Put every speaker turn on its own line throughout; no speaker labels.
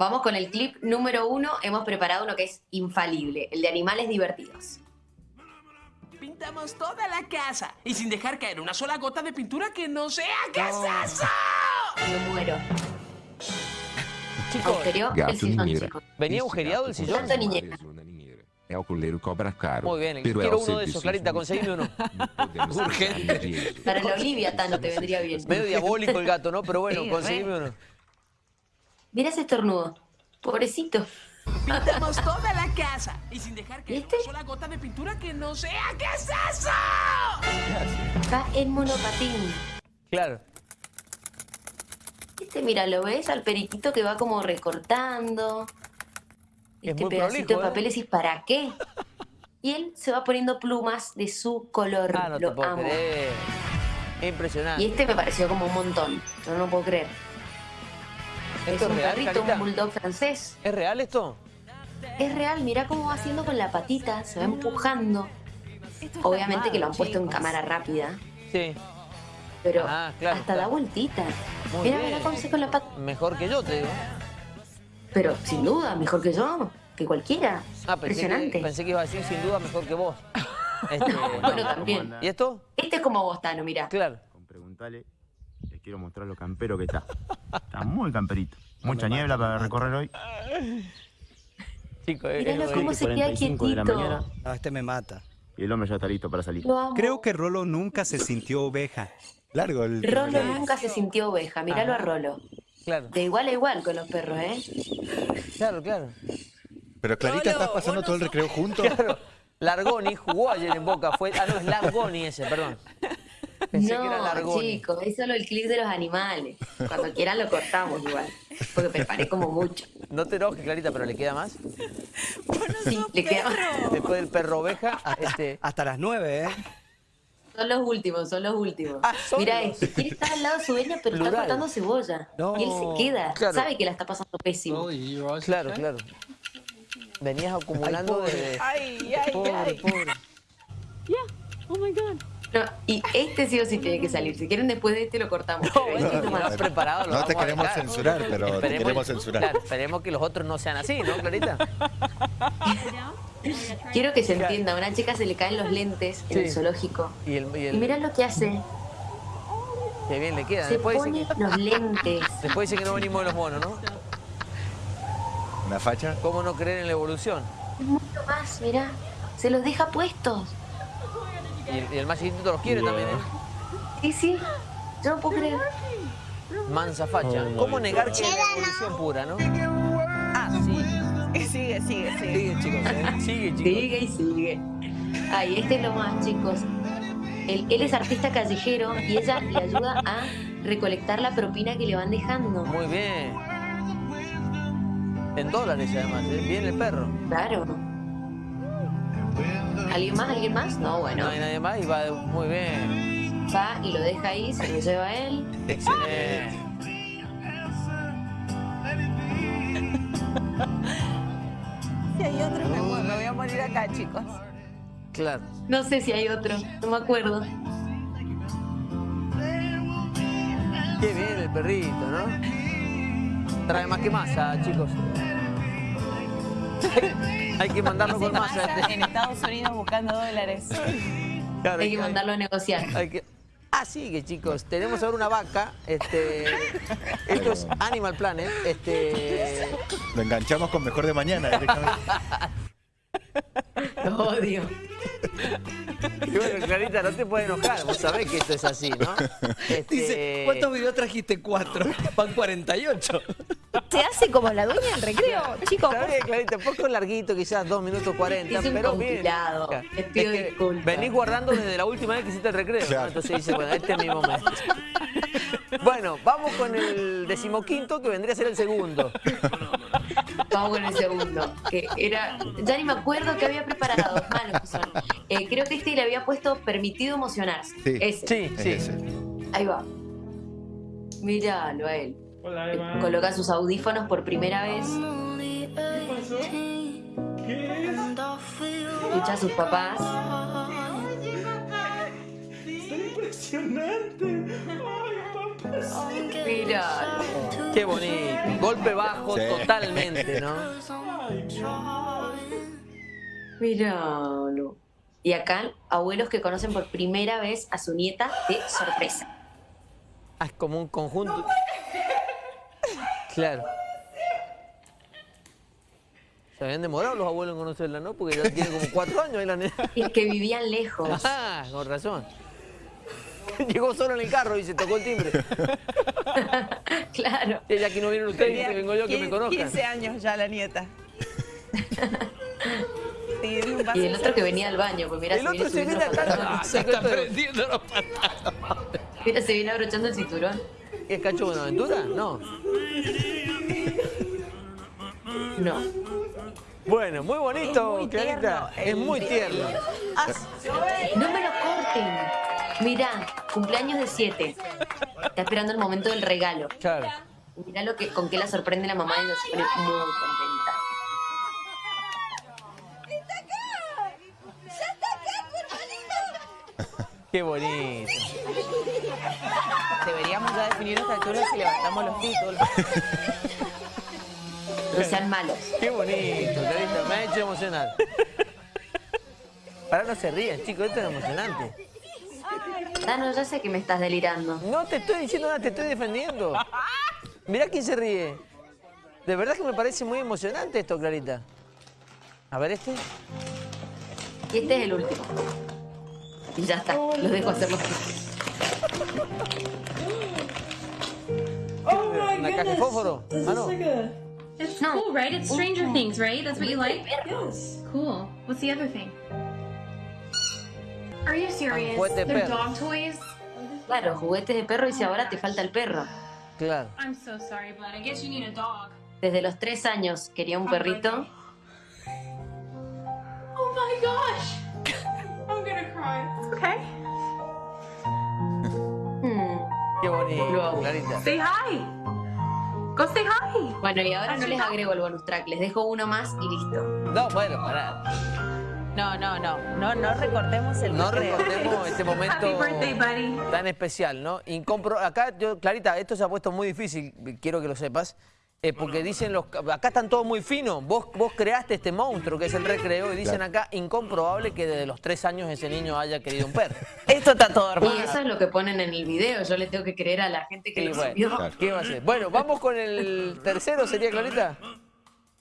vamos con el clip número uno. Hemos preparado uno que es infalible, el de animales divertidos.
Pintamos toda la casa y sin dejar caer una sola gota de pintura que no sea. ¿Qué es eso?
Me muero.
Chicos,
el
Gato
sillón, chicos.
¿venía agujereado el sillón?
Tanto niñera.
Collero cobra caro.
Muy bien,
pero
quiero uno de esos, Clarita, conseguime uno. Urgente.
Para la Olivia, Tano, te vendría bien.
Medio diabólico el gato, ¿no? Pero bueno,
Sí,
conseguime uno.
Mira ese estornudo. Pobrecito.
Pintamos toda la casa y sin dejar caer
¿Viste?
una sola gota de pintura que no sea. ¿Qué es eso?
Va en monopatín.
Claro.
Este, mira, lo ves al periquito que va como recortando.
Es
Este pedacito
prolijo,
de
¿eh?
papel decís, ¿para qué? Y él se va poniendo plumas de su color.
Ah, no te
lo
puedo
amo.
creer. Impresionante.
Y este me pareció como un montón. Yo no lo puedo creer. Es
¿Esto es
un
real,
perrito,
Carita?
un bulldog francés.
¿Es real esto?
Es real, mira cómo va haciendo con la patita, se va empujando. Obviamente que lo han puesto en cámara rápida,
Sí.
pero
Ah, claro,
hasta
claro.
da vueltita.
Muy
mira cómo se con la pata.
Mejor que yo, te digo.
Pero sin duda, mejor que yo, que cualquiera.
Ah, pensé que,
Impresionante.
pensé que iba a decir sin duda mejor que vos. Este,
Bueno, también.
¿Y esto?
Este es como vos, Tano, mira.
Claro.
Con preguntarle, les quiero mostrar lo campero que está. Está muy camperito. Mucha niebla para recorrer hoy.
Chicos, es,
Míralo cómo se queda
45 de la
quietito.
No, este me mata.
y el hombre ya está listo para salir.
Creo que Rolo nunca se sintió oveja. Largo el...
Rolo nunca se sintió oveja, míralo a
Ajá.
Rolo.
Claro,
De igual a igual con los perros, ¿eh?
claro, claro.
Pero Clarita, ¿estás pasando todo el recreo juntos?
Claro. Largoni jugó ayer en Boca. Fue, ah, no, es Largoni ese, perdón. Pensé que era
no, chicos, es solo el clip de los animales. Cuando quieran lo cortamos igual. Porque preparé como mucho.
No te enojes, Clarita, pero le queda más.
Sí, le queda más.
Después del perro oveja, este,
Hasta las nueve, ¿eh?
Son los últimos, son los últimos.
Ah, son
Mira
los-
quiere estar al lado de su dueña, pero
Plural.
está cortando cebolla.
No.
Y él se queda,
Claro.
sabe que la está pasando pésimo.
claro, claro. Venías acumulando de...
Ay, ay,
Pobre,
ay.
pobre.
Oh my God.
No, y este sí o sí tiene que salir. Si quieren después de este lo cortamos.
No,
este más.
preparado, lo
No te queremos censurar, pero te queremos censurar.
Claro, esperemos que los otros no sean así, ¿no, Clarita?
Quiero que se entienda, a una chica se le caen los lentes en el zoológico.
Y, el, y, el-
Y mira lo que hace.
Qué bien le queda.
Se
Después dice,
pone
que,
los lentes.
después dice que no venimos de los monos, ¿no?
Una facha.
¿Cómo no creer en la evolución?
Es mucho más, mira. Se los deja puestos.
Y el, y el más chiquitito los quiere también, ¿eh?
Sí, sí. Yo no puedo creer.
Mansa facha. ¿Cómo negar que es la evolución pura, no? Ah, sí.
Sigue, sigue, sigue.
Sigue, chicos. ¿eh? Sigue, chicos.
Sigue y sigue. Ay, este es lo más, chicos. Él, él es artista callejero y ella le ayuda a recolectar la propina que le van dejando.
Muy bien. En dólares, además. ¿eh? Bien el perro.
Claro. ¿Alguien más? ¿Alguien más? No, bueno.
No hay nadie más y va de- muy bien.
Va y lo deja ahí, se lo lleva él.
Excelente.
Si hay otro, me, muero, me voy a morir acá, chicos.
Claro.
No sé si hay otro, no me acuerdo.
Qué bien el perrito, ¿no? Trae más que masa, chicos. Hay que mandarlo con este.
en Estados Unidos buscando dólares.
Claro,
Hay que mandarlo a negociar.
hay que- Así que chicos, tenemos ahora una vaca. Este, esto es Animal Planet. Este,
Lo enganchamos con mejor de mañana directamente.
Lo odio.
Y bueno, Clarita, no te puedes enojar. Vos sabés que esto es así, ¿no? Este,
Dice, ¿cuántos videos trajiste? Cuatro. Van 48.
Se hace como la dueña del recreo, chicos.
Está bien, Clarita, un poco larguito, quizás dos minutos 40,
Hice un
pero bien.
Les pido
Es que
disculpas.
Venís guardando desde la última vez que hiciste el recreo, ¿no? Entonces dice, bueno, este es mi momento. Bueno, vamos con el decimoquinto, que vendría a ser el segundo.
Vamos con el segundo. Que era. Ya ni me acuerdo que había preparado. Malos que son. Eh, creo que este le había puesto permitido emocionarse.
Sí.
Ese.
Sí, sí.
ese.
Ahí va. Míralo a él. Eh, Coloca sus audífonos por primera vez. Escucha a sus papás.
impresionante.
Mira.
Qué bonito. Golpe bajo
Sí.
totalmente, ¿no?
Míralo. Y acá, abuelos que conocen por primera vez a su nieta de sorpresa.
Ah, es como un conjunto. Claro. Se habían demorado los abuelos en conocerla, ¿no? Porque ya tiene como cuatro años ahí la nena.
Y es que vivían lejos.
Ah, con razón. Llegó solo en el carro y se tocó el timbre.
claro.
Ella aquí no vienen ustedes, que vengo yo que me
15
conozcan.
15 años ya la nieta. Sí,
Y el otro que venía al baño, pues mira,
El otro se viene acá. Ah,
Se está
es-
prendiendo los pantalones.
Mira, se viene abrochando el cinturón.
¿Es Cacho Buenaventura? No.
No.
Bueno, muy bonito,
Es muy
Clarita.
tierno
Es muy tierno.
No me lo corten. Mirá, cumpleaños de 7. Está esperando el momento del regalo.
Claro.
Mirá lo que, con qué la sorprende la mamá y ella se pone muy contenta.
Qué bonito.
Deberíamos ya definir esta altura si levantamos los títulos.
No sean malos.
Qué bonito, Clarita. Me ha hecho emocionar. Para no se ríen, chicos, esto es emocionante.
Ah, no, ya sé que me estás delirando.
No te estoy diciendo nada, te estoy defendiendo. Mirá quién se ríe. De verdad que me parece muy emocionante esto, Clarita. A ver este.
Y este es el último. Y ya está, los dejo hacer los
¿Una caja de fósforo? Ah, no.
It's
No.
cool, right? It's Stranger Things, right? That's what you like?
Yes.
Cool. What's the other thing? Are you serious?
juguete de perro.
dog toys?
Claro, juguetes de perro y si ahora te falta el perro.
Claro.
I'm so sorry, but I guess you need a dog.
Desde los tres años quería un perrito.
Oh my gosh! I'm gonna cry. It's okay.
Hmm.
Qué bonito, Clarita.
Say hi. Go say hi.
Bueno, y ahora no les agrego el bonus track, les dejo uno más y listo.
No, bueno, pará.
No, no, no. No, no recortemos el
No
recreo.
recordemos este momento
Happy birthday, buddy.
tan especial, ¿no? Incompro acá, yo, Clarita, esto se ha puesto muy difícil, quiero que lo sepas, eh, porque dicen los... Acá están todos muy finos, vos, vos creaste este monstruo que es el recreo y dicen acá, incomprobable que desde los tres años ese niño haya querido un perro.
Esto está todo armado.
Y eso es lo que ponen en el video, yo le tengo que creer a la gente que
Y
lo
bueno,
subió.
¿qué va a ser? Bueno, vamos con el tercero, ¿sería Clarita?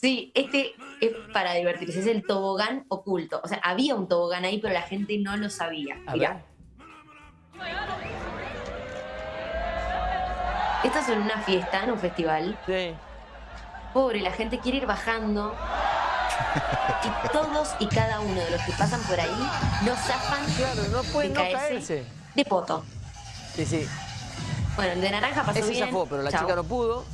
Sí, este es para divertirse, es el tobogán oculto. O sea, había un tobogán ahí, pero la gente no lo sabía.
A
Mirá. Estás en una fiesta, en un festival.
Sí.
Pobre, la gente quiere ir bajando. Y todos y cada uno de los que pasan por ahí no zafan
Claro, no pueden
de
no
caerse
caerse.
de poto.
Sí, sí.
Bueno, el de naranja pasó bien.
zafó, pero la
Chau.
chica no pudo.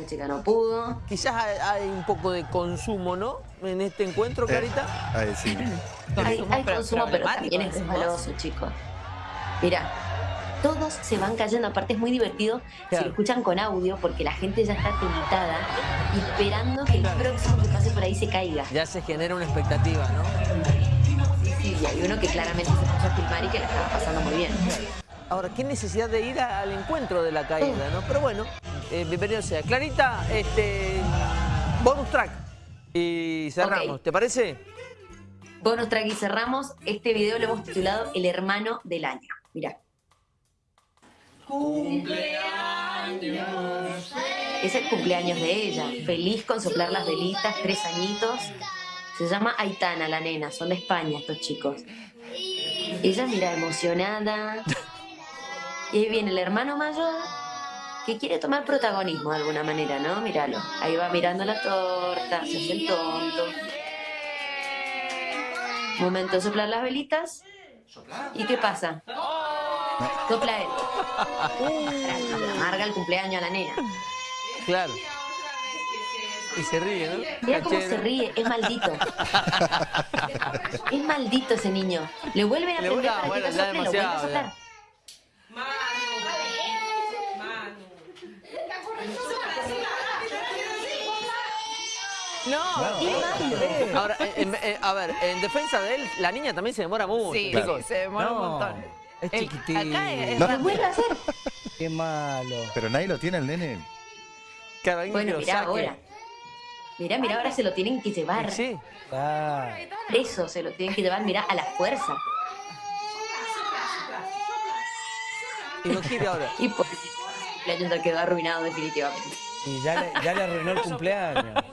La chica no pudo.
Quizás hay, hay un poco de consumo, ¿no? En este encuentro, Clarita.
Ay, sí.
Hay, hay
pero
consumo, pero también es resbaloso, chicos. Mira, todos se van cayendo. Aparte es muy divertido si
Claro.
lo escuchan con audio porque la gente ya está tentada y esperando que el próximo que pase por ahí se caiga.
Ya se genera una expectativa, ¿no?
Sí, sí, y hay uno que claramente se puso a filmar y que la estaba pasando muy bien.
Ahora, qué necesidad de ir a- al encuentro de la caída, ¿no? Pero bueno, eh, bienvenido sea. Clarita, este, bonus track. Y cerramos. ¿te parece?
Bonus track y cerramos. Este video lo hemos titulado El hermano del año. Mirá. Es el cumpleaños de ella. Feliz con soplar las velitas, tres añitos. Se llama Aitana, la nena. Son de España estos chicos. Ella mira emocionada. Y ahí viene el hermano mayor que quiere tomar protagonismo de alguna manera, ¿no? Míralo. Ahí va mirando la torta, se hace el tonto. Momento de soplar las velitas. ¿Y qué pasa? Sopla él. Amarga el cumpleaños a la nena.
Claro. Y se ríe, ¿no?
Mira cómo se ríe, es maldito. Es maldito ese niño. Le vuelven a prender para que no sople, lo vuelve a soplar.
Ya.
No,
Ahora, en- en- eh, a ver, en defensa de él, la niña también se demora mucho.
sí,
chicos.
se demora un
No,
montón.
es
El-
chiquitín.
Acá es
No.
Lo vuelve a hacer.
Qué malo.
Pero nadie lo tiene el nene.
Claro, alguien que
Bueno,
lo
mirá
saque.
ahora. Mirá, mirá, ahora se lo tienen que llevar.
Sí.
Ah,
Eso se lo tienen que llevar, mirá, a la fuerza.
Y no quiere ahora.
Y por el cumpleaños ya quedó arruinado definitivamente.
y ya le, ya le arruinó el cumpleaños.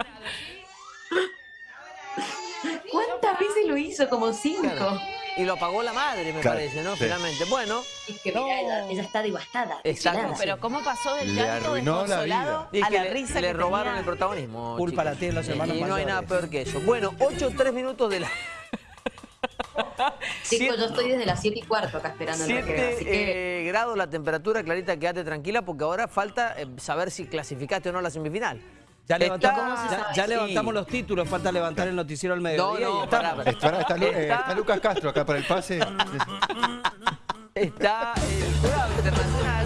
Hizo? Como cinco.
Claro. Y lo pagó la madre, me
Claro,
parece, ¿no?
sí.
Finalmente. Bueno,
Es que mirá, ella, ella está devastada.
Exacto.
Pero ¿cómo pasó del
Le
llanto
la
desconsolado
es
a
que
la
le,
risa
le
que
robaron
tenía?
el protagonismo.
Culpa la tienen los hermanos
Y no hay nada peor que eso. Bueno, 8, 3 minutos de la...
Chicos, yo estoy desde las 7 y cuarto acá esperando el recreo. Así
7
que
grados la temperatura, Clarita, quédate tranquila porque ahora falta eh, saber si clasificaste o no a la semifinal.
Ya,
Está-
levantamos, los títulos, falta levantar el noticiero al
No,
mediodía.
no,
ya
pará,
estamos.
pará.
Está, está Lu- eh,
Está-
está Lucas Castro acá para el pase.
Está el jurado internacional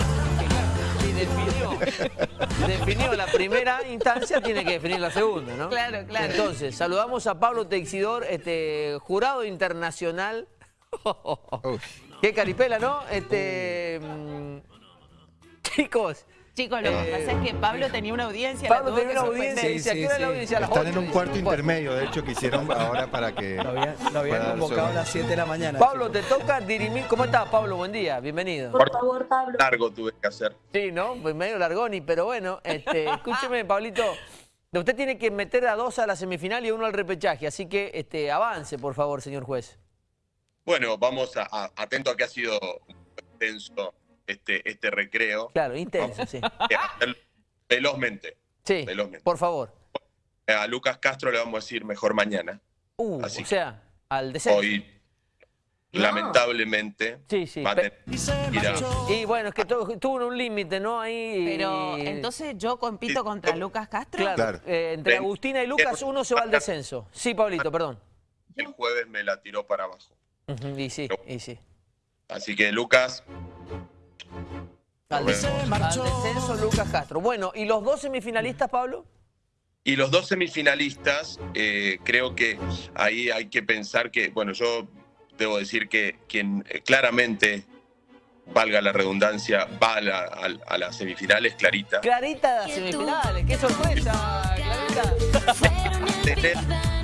que definió, definió la primera instancia, tiene que definir la segunda, ¿no?
Claro, claro.
Entonces, saludamos a Pablo Teixidor, este jurado internacional.
Uy.
Qué caripela, ¿no? Este. mm, Chicos,
Chicos, lo que
Eh,
pasa es que Pablo tenía una audiencia.
Pablo tenía una audiencia.
Sí,
dice, ¿a
sí,
qué hora es la
sí.
audiencia?
Están en un cuarto intermedio, de hecho, que hicieron ahora para que...
Lo habían, lo habían
Para
convocado a las 7 de la mañana.
Pablo, te toca dirimir. ¿Cómo estás, Pablo? Buen día, bienvenido.
por favor, Pablo.
Largo tuve que hacer.
Sí, ¿no? Pues medio largoni, pero bueno, este, escúcheme, Pablito. Usted tiene que meter a dos a la semifinal y a uno al repechaje, así que este, avance, por favor, señor juez.
Bueno, vamos a, a- atento a que ha sido intenso este, este recreo.
Claro, intenso, sí.
Eh, velozmente.
Sí,
Velozmente.
por favor.
A Lucas Castro le vamos a decir mejor mañana.
Uh,
Así
o sea, al descenso.
Hoy,
No.
lamentablemente,
Sí, sí.
a-
Y bueno, es que tuvo un límite, ¿no? Ahí.
Pero entonces yo compito contra Lucas Castro.
Claro,
Claro.
eh, entre
Ven.
Agustina y Lucas, uno se va al descenso. Sí, Pablito, perdón.
el jueves me la tiró para abajo.
Y sí, y sí.
Así que Lucas,
Al descenso, al descenso, Lucas Castro. Bueno, ¿y los dos semifinalistas, Pablo?
Y los dos semifinalistas, eh, creo que ahí hay que pensar que, bueno, yo debo decir que quien eh, claramente, valga la redundancia, va a, la- a- a las semifinales, Clarita.
Clarita de las semifinales, qué sorpresa, Clarita.
Tener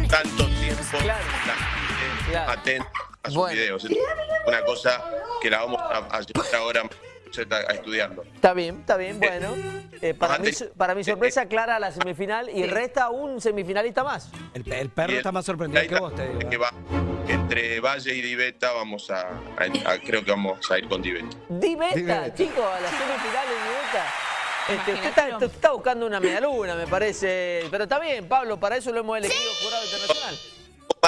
tanto tiempo
Claro.
atenta a sus
Bueno.
videos. Es una cosa que la vamos a, a llevar ahora a estudiarlo.
Está bien, está bien, bueno. Eh, para, mi, para mi sorpresa, Clara a la semifinal y resta un semifinalista más.
El, el perro
el-
está más sorprendido que vos, te digo.
que
¿eh?
va entre Valle y Diveta vamos a, a- a- creo que vamos a ir con Diveta.
Diveta,
Diveta.
chicos, a las semifinales Diveta. Este, usted, está, usted está buscando una medialuna, me parece. Pero está bien, Pablo, para eso lo hemos elegido jurado internacional.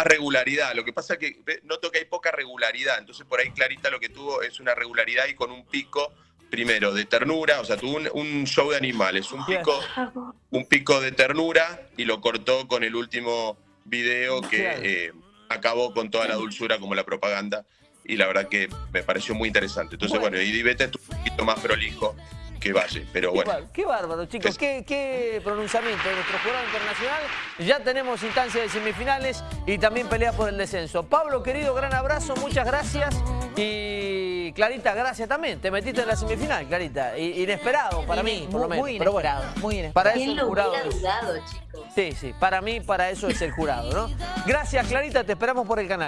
Regularidad. Lo que pasa es que noto que hay poca regularidad. Entonces, por ahí Clarita lo que tuvo es una regularidad y con un pico, primero, de ternura. O sea, tuvo un, un show de animales, un pico, un pico de ternura y lo cortó con el último video que eh, acabó con toda la dulzura como la propaganda. Y la verdad que me pareció muy interesante. Entonces,
Bueno.
y Diveta estuvo un poquito más prolijo que Valle. Pero bueno.
Igual, qué bárbaro, chicos.
Es-
Qué, qué pronunciamiento de nuestro jurado internacional. Ya tenemos instancia de semifinales y también pelea por el descenso. Pablo, querido, gran abrazo, muchas gracias. Y Clarita, gracias también. Te metiste en la semifinal, Clarita. Inesperado para mí, por lo menos.
muy
Pero bueno,
inesperado, muy inesperado.
Para eso
¿Quién
el
lo
jurado
hubiera
es.
dudado, chicos?
Sí, sí. Para mí, para eso es el jurado, ¿no? Gracias, Clarita. Te esperamos por el canal.